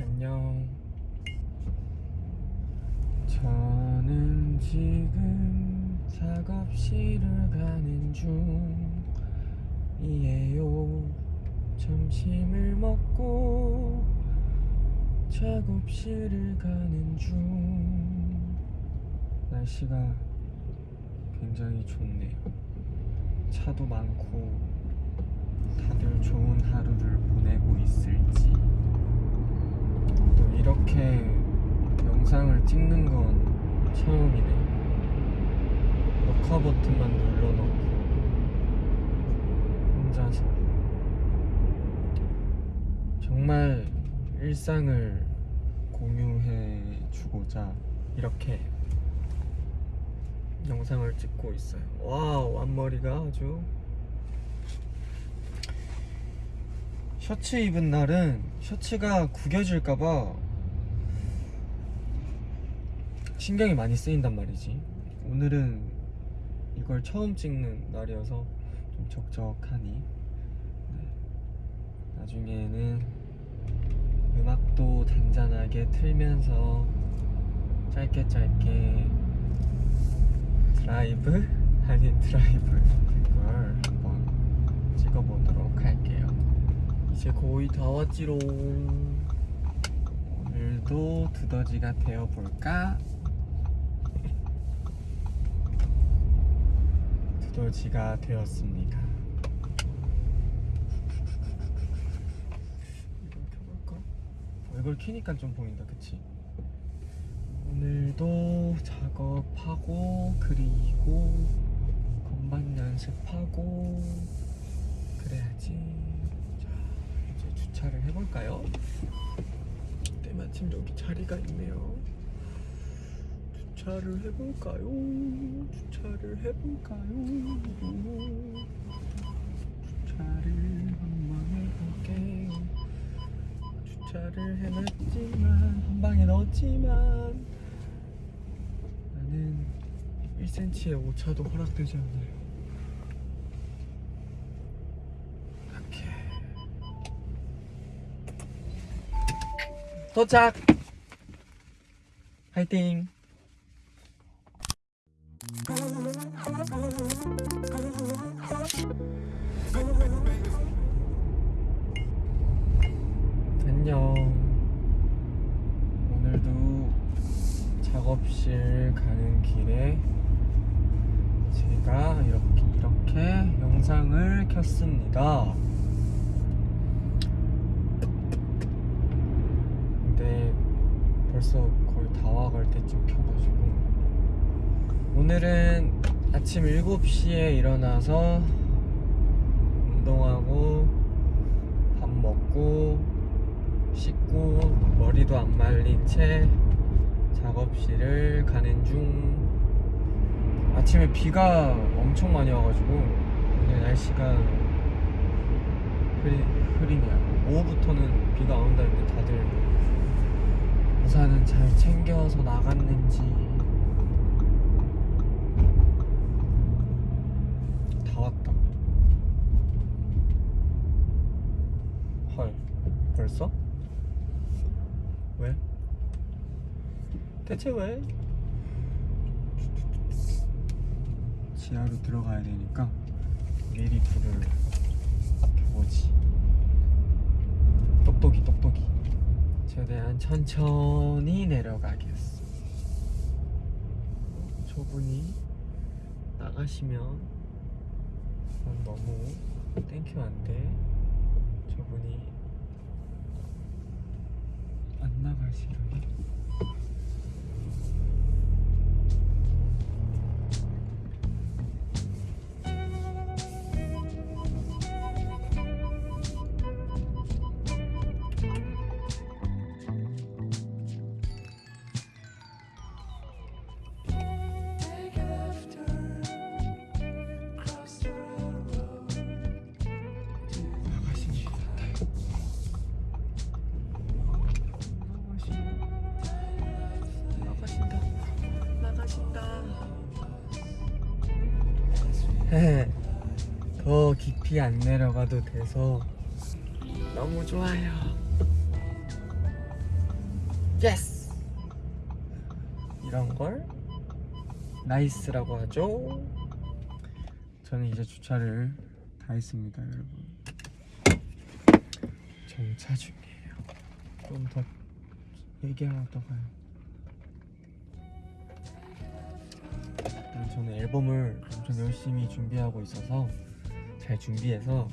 안녕. 저는 지금 작업실을 가는 중이에요. 점심을 먹고 작업실을 가는 중. 날씨가 굉장히 좋네요. 차도 많고 다들 좋은 하루를 보내고 있을지. 또 이렇게 영상을 찍는 건 처음이네요. 녹화 버튼만 눌러놓고 혼자서 정말 일상을 공유해 주고자 이렇게 영상을 찍고 있어요. 와우, 앞머리가 아주 셔츠 입은 날은 셔츠가 구겨질까봐 신경이 많이 쓰인단 말이지. 오늘은 이걸 처음 찍는 날이어서 좀 적적하니. 네. 나중에는 음악도 잔잔하게 틀면서 짧게 짧게 드라이브 아닌 드라이브 이걸 한번 찍어보도록 할게요. 이제 거의 다 왔지롱. 오늘도 두더지가 되어볼까? 두더지가 되었습니다. 이걸 켜볼까? 어, 이걸 키니까 좀 보인다, 그치? 오늘도 작업하고 그리고 건반 연습하고 그래야지. 주차를 해볼까요? 때마침 여기 자리가 있네요. 주차를 해볼까요? 주차를 해볼까요? 주차를 한번 해볼게요. 주차를 해놨지만 한 방에 넣었지만 나는 1cm의 오차도 허락되지 않아요. 도착. 화이팅. 안녕. 오늘도 작업실 가는 길에 제가 이렇게 이렇게 영상을 켰습니다. 근데 벌써 거의 다 와갈 때쯤 켜가지고. 오늘은 아침 7시에 일어나서 운동하고 밥 먹고 씻고 머리도 안 말린 채 작업실을 가는 중. 아침에 비가 엄청 많이 와가지고 오늘 날씨가 흐리, 흐리네요. 오후부터는 비가 안 온다 했는데 다들 우산은 잘 챙겨서 나갔는지 다 왔다 헐 벌써? 왜? 대체 왜? 지하로 들어가야 되니까 미리 불을 켜보지 똑똑이 똑똑이 최대한 천천히 내려가겠어 저분이 나가시면 난 너무 땡큐 안돼. 저분이 안 나가시려니 더 깊이 안 내려가도 돼서 너무 좋아요. Yes! 이런 걸 nice라고 하죠. 저는 이제 주차를 다 했습니다, 여러분. 정차 중이에요. 좀 더 얘기하다가요. 저는 앨범을 엄청 열심히 준비하고 있어서 잘 준비해서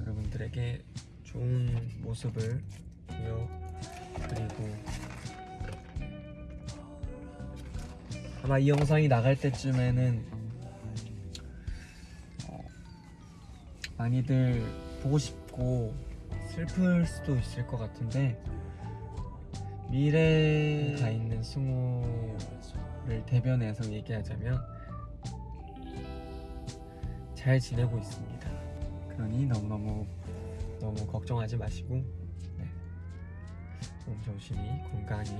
여러분들에게 좋은 모습을 보여드리고 아마 이 영상이 나갈 때쯤에는 어, 많이들 보고 싶고 슬플 수도 있을 것 같은데 미래에 가 있는 승우 를 대변해서 얘기하자면 잘 지내고 있습니다. 그러니 너무너무 너무 걱정하지 마시고 네. 몸 조심히 건강히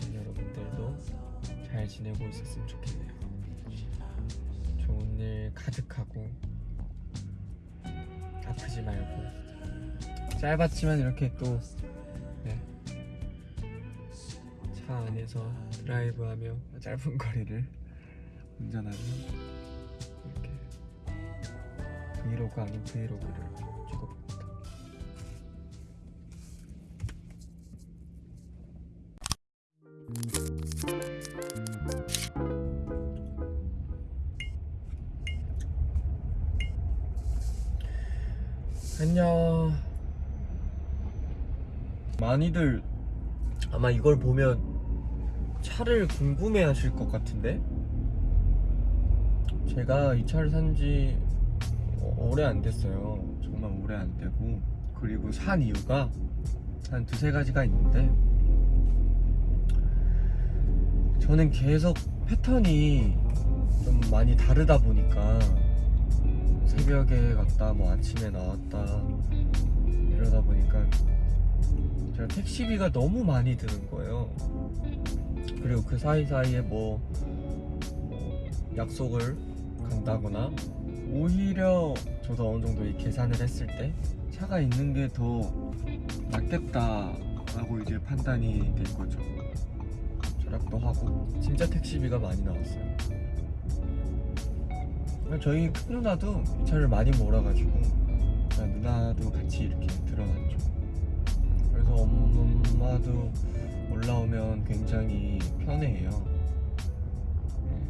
우리 여러분들도 잘 지내고 있었으면 좋겠네요. 좋은 일 가득하고 아프지 말고 짧았지만 이렇게 또 차 안에서 드라이브하며 짧은 거리를 운전하며 이렇게 브이로그 아닌 브이로그를 찍어봅니다. 안녕. 많이들 아마 이걸 보면 차를 궁금해 하실 것 같은데? 제가 이 차를 산지 오래 안 됐어요. 정말 오래 안 되고. 그리고 산 이유가 한 두세 가지가 있는데. 저는 계속 패턴이 좀 많이 다르다 보니까 새벽에 갔다 뭐 아침에 나왔다 이러다 보니까 제가 택시비가 너무 많이 드는 거예요. 그리고 그 사이사이에 뭐, 뭐 약속을 간다거나 오히려 저도 어느 정도 이 계산을 했을 때 차가 있는 게 더 낫겠다라고 이제 판단이 된 거죠. 절약도 하고 진짜 택시비가 많이 나왔어요. 저희 큰 누나도 이 차를 많이 몰아가지고 누나도 같이 이렇게 들어갔죠. 그래서 엄마도 올라오면 굉장히 편해해요. 네.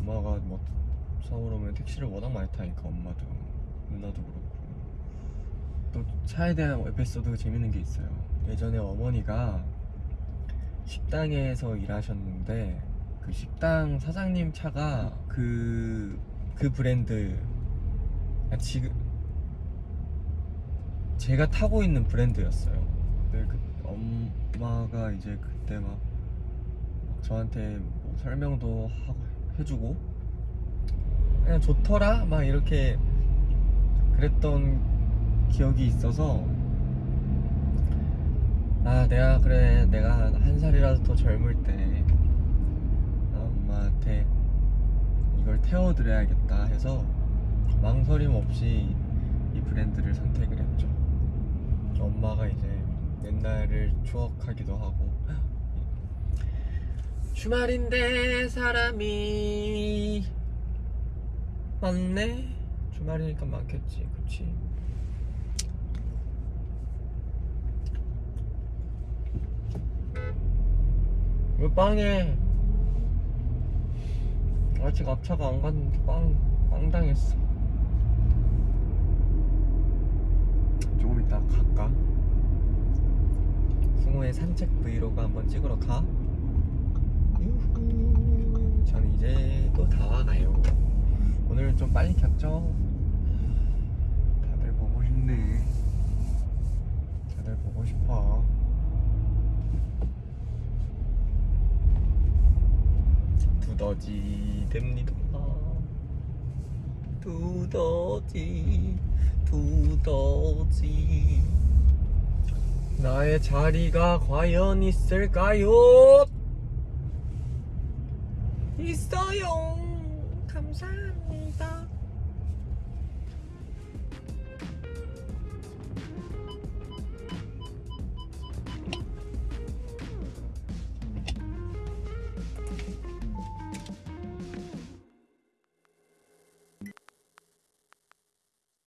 엄마가 뭐 서울 오면 택시를 워낙 많이 타니까 엄마도 누나도 그렇고 또 차에 대한 에피소드가 재밌는 게 있어요. 예전에 어머니가 식당에서 일하셨는데 그 식당 사장님 차가 그, 그 브랜드 아, 지금 제가 타고 있는 브랜드였어요. 네, 그 엄마가 이제 그때 막, 막 저한테 뭐 설명도 하고 해주고 그냥 좋더라 막 이렇게 그랬던 기억이 있어서 아 내가 그래 내가 한 살이라도 더 젊을 때 엄마한테 이걸 태워드려야겠다 해서 망설임 없이 이 브랜드를 선택을 했죠. 엄마가 이제 옛날을 추억하기도 하고. 주말인데 사람이 많네? 주말이니까 많겠지 그치? 왜 빵에 아직 앞차가 안 갔는데 빵, 빵 당했어? 조금 이따 갈까? 승우의 산책 브이로그 한번 찍으러 가. 유후. 저는 이제 또 다 와가요. 오늘은 좀 빨리 켰죠? 다들 보고 싶네. 다들 보고 싶어. 두더지 됩니다. 두더지, 두더지. 나의 자리가 과연 있을까요? 있어요. 감사합니다.